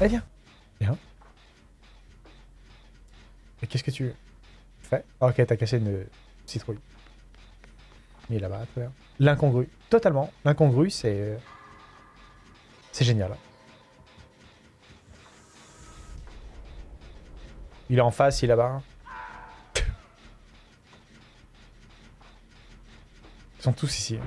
Allez, viens. Viens. Et qu'est-ce que tu fais? Ok, t'as cassé une citrouille. Il est là-bas, bien. L'incongru. Totalement. L'incongru, c'est... C'est génial. Il est en face, il est là-bas. Ils sont tous ici.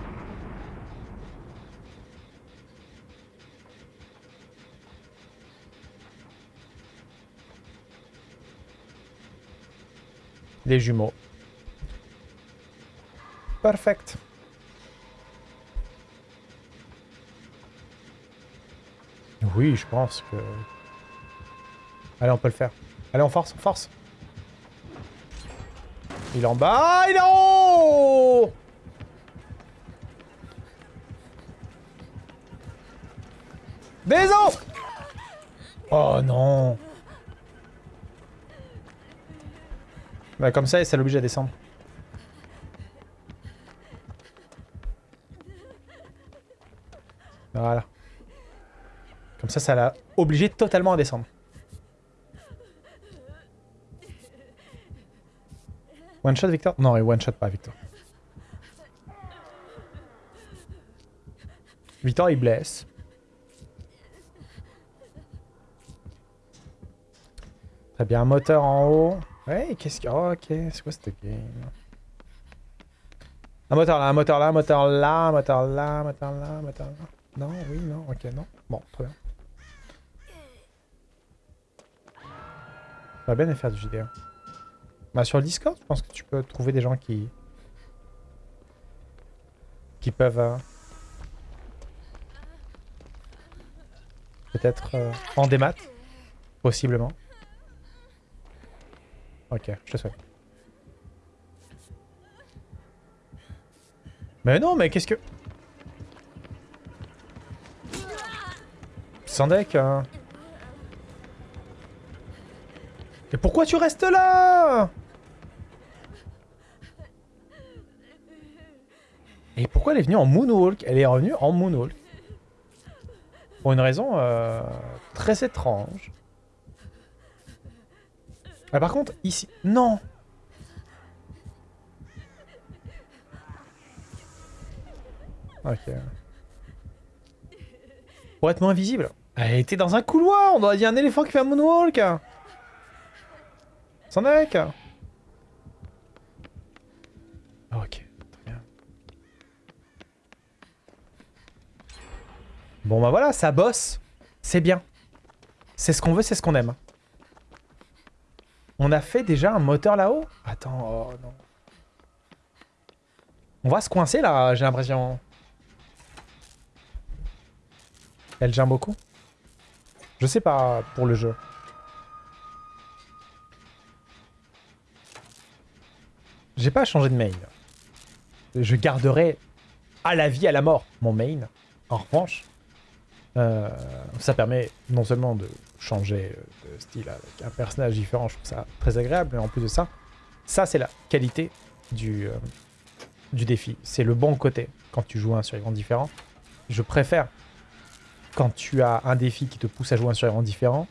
Les jumeaux. Perfect. Oui, je pense que... Allez, on peut le faire. Allez, on force, on force. Il est en bas. Il est en haut Maison Oh non Bah comme ça, ça l'oblige à descendre. Voilà. Comme ça, ça l'a obligé totalement à descendre. One shot Victor? Non, one shot pas Victor. Victor il blesse. Très bien, un moteur en haut. Ouais, qu'est-ce que... Oh, ok, c'est quoi cette game? Un moteur là, un moteur là, un moteur là, un moteur là, un moteur là, un moteur là. Non, oui, non, ok, non. Bon, très bien. Va bien faire du JDR. Bah sur le Discord, je pense que tu peux trouver des gens qui... qui peuvent... Euh, Peut-être euh, en démat, possiblement. Ok, je te souhaite. Mais non, mais qu'est-ce que... Sans deck, hein. Mais pourquoi tu restes là? Et pourquoi elle est venue en moonwalk? Elle est revenue en moonwalk. Pour une raison euh, très étrange. Ah, par contre, ici... Non Ok. Pour être moins visible. Elle était dans un couloir On aurait dit un éléphant qui fait un moonwalk Sans deck Ok. Bon bah voilà, ça bosse. C'est bien. C'est ce qu'on veut, c'est ce qu'on aime. On a fait déjà un moteur là-haut Attends, oh non. On va se coincer là, j'ai l'impression. Elle gère beaucoup Je sais pas pour le jeu. J'ai pas changé de main. Je garderai à la vie, à la mort, mon main. En revanche, euh, ça permet non seulement de changer euh, de style avec un personnage différent, je trouve ça très agréable, mais en plus de ça, ça c'est la qualité du, euh, du défi. C'est le bon côté quand tu joues un survivant différent. Je préfère quand tu as un défi qui te pousse à jouer un survivant différent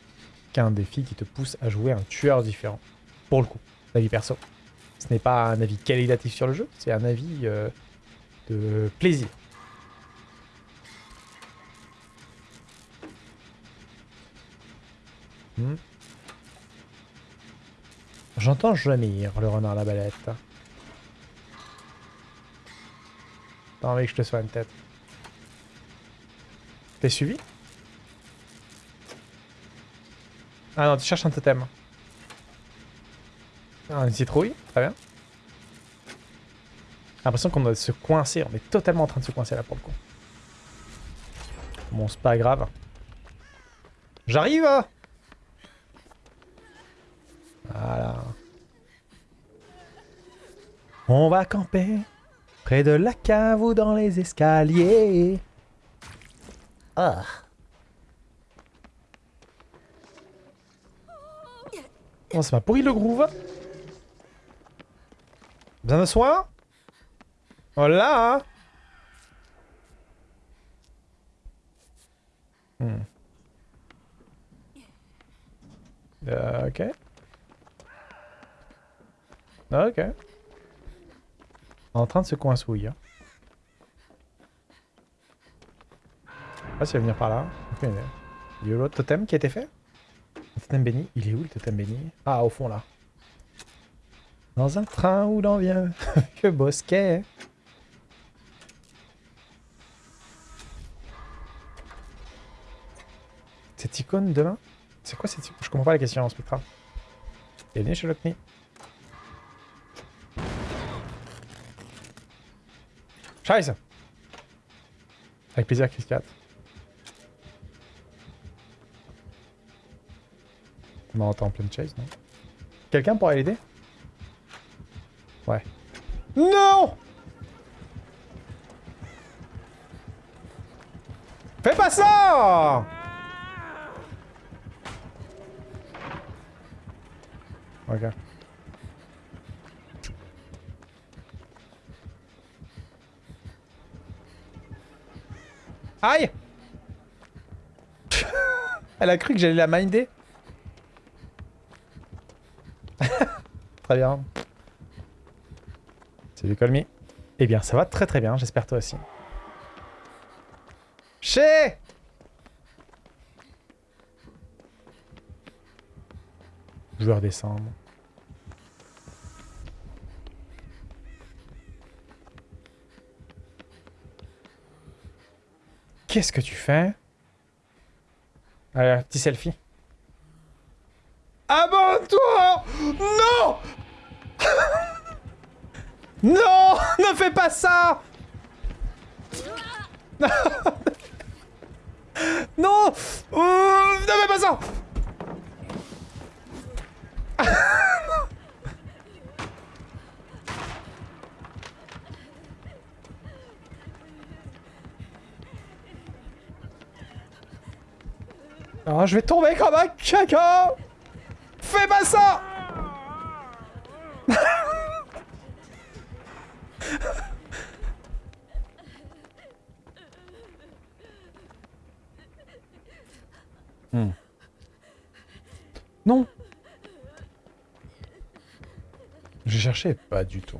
qu'un défi qui te pousse à jouer un tueur différent. Pour le coup, avis perso. Ce n'est pas un avis qualitatif sur le jeu, c'est un avis de plaisir. Hmm. J'entends gémir le renard à la balette. T'as envie que je te soigne tête. T'es suivi? Ah non, tu cherches un totem. Une citrouille, très bien. J'ai l'impression qu'on doit se coincer, on est totalement en train de se coincer là pour le coup. Bon, c'est pas grave. J'arrive voilà. On va camper près de la cave ou dans les escaliers. Ah. Oh, ça m'a pourri le groove. Besoin de soin? Hola Hmm. Euh, ok. Ok. En train de se coincouiller. Hein. Je sais pas venir par là. Il y a l'autre totem qui a été fait Le totem béni. Il est où le totem béni? Ah, au fond là. Dans un train où l'on vient que bosquet. Cette icône demain? C'est quoi cette icône? Je comprends pas la question, Spectra. Bienvenue chez Lockney. Scheiße Avec plaisir, Chris 4. On entend plein de chase, non? Quelqu'un pourrait l'aider Ouais. Non Fais pas ça Ok. Aïe Elle a cru que j'allais la minder. très bien. Salut Colmy. Eh bien, ça va très très bien, j'espère toi aussi. Chez Je vais. Qu'est-ce que tu fais? Allez, petit selfie. Abonne-toi! Non! Non! Ne fais pas ça! Non! Ne fais pas ça Oh, je vais tomber comme un caca Fais pas ça hmm. Non Je cherchais pas du tout.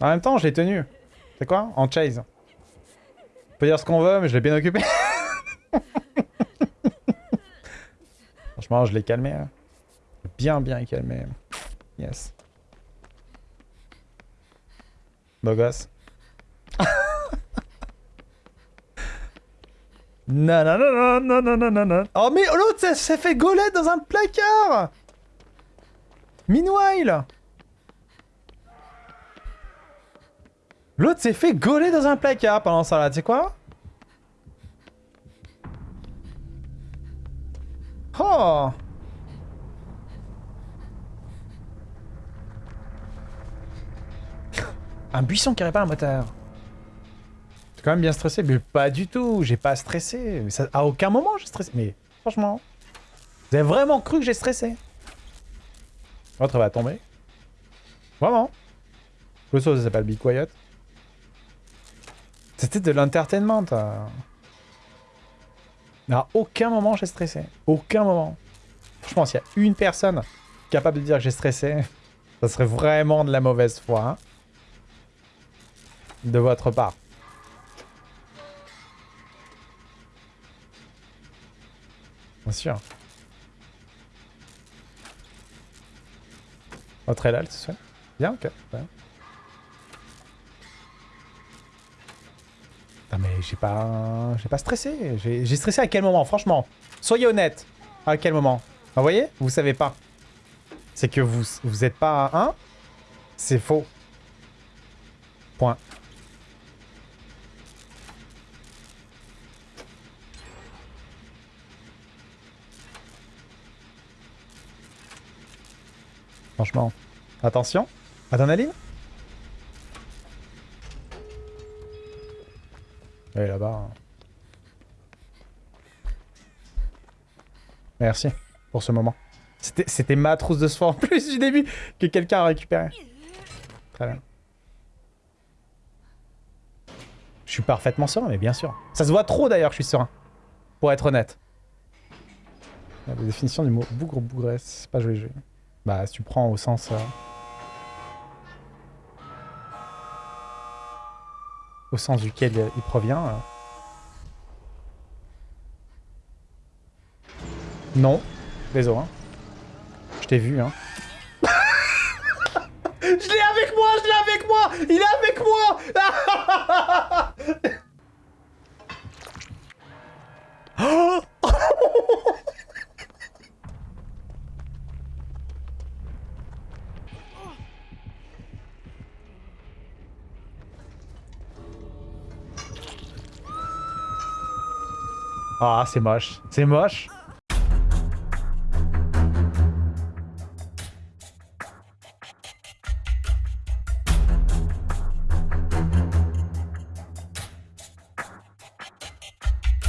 En même temps, je l'ai tenu. C'est quoi? En chase. On peut dire ce qu'on veut, mais je l'ai bien occupé. Franchement, je l'ai calmé. Hein. Bien, bien calmé. Yes. Beau gosse. non, non, non, non, non, non, non, non. Oh, mais l'autre s'est fait gauler dans un placard Meanwhile L'autre s'est fait gauler dans un placard pendant ça là, tu sais quoi? Oh Un buisson qui répare un moteur. T'es quand même bien stressé, mais pas du tout, j'ai pas stressé. Ça, à aucun moment j'ai stressé, mais franchement. Vous avez vraiment cru que j'ai stressé? L'autre va tomber. Vraiment. Le saut ça s'appelle Be Quiet. C'était de l'entertainment. À aucun moment j'ai stressé. Aucun moment. Pense qu'il y a une personne capable de dire que j'ai stressé, ça serait vraiment de la mauvaise foi. Hein, de votre part. Bien sûr. Votre élal, c'est ça Bien, ok. Mais j'ai pas... J'ai pas stressé. J'ai stressé à quel moment, franchement Soyez honnête. À quel moment? Vous voyez? Vous savez pas. C'est que vous, vous êtes pas à 1. C'est faux. Point. Franchement. Attention. Est là-bas. Merci pour ce moment. C'était ma trousse de soin en plus du début que quelqu'un a récupéré. Très bien. Je suis parfaitement serein, mais bien sûr. Ça se voit trop d'ailleurs que je suis serein. Pour être honnête. La définition du mot bougre bougresse, c'est pas joli joli. Bah, si tu prends au sens... euh, Au sens duquel il provient. euh. Non. Désolé. Hein. Je t'ai vu, hein. je l'ai avec moi, je l'ai avec moi Il est avec moi Ah, c'est moche. C'est moche.